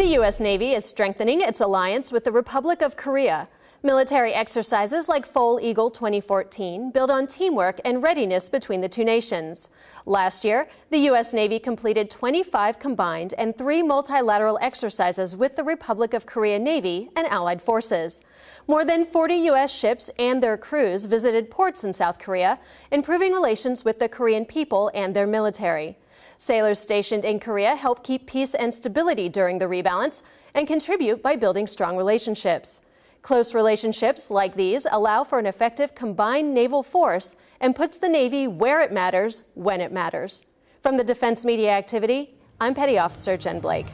The U.S. Navy is strengthening its alliance with the Republic of Korea. Military exercises like Foal Eagle 2014 build on teamwork and readiness between the two nations. Last year, the U.S. Navy completed 25 combined and three multilateral exercises with the Republic of Korea Navy and allied forces. More than 40 U.S. ships and their crews visited ports in South Korea, improving relations with the Korean people and their military. Sailors stationed in Korea help keep peace and stability during the rebalance and contribute by building strong relationships. Close relationships like these allow for an effective combined naval force and puts the Navy where it matters when it matters. From the Defense Media Activity, I'm Petty Officer Jen Blake.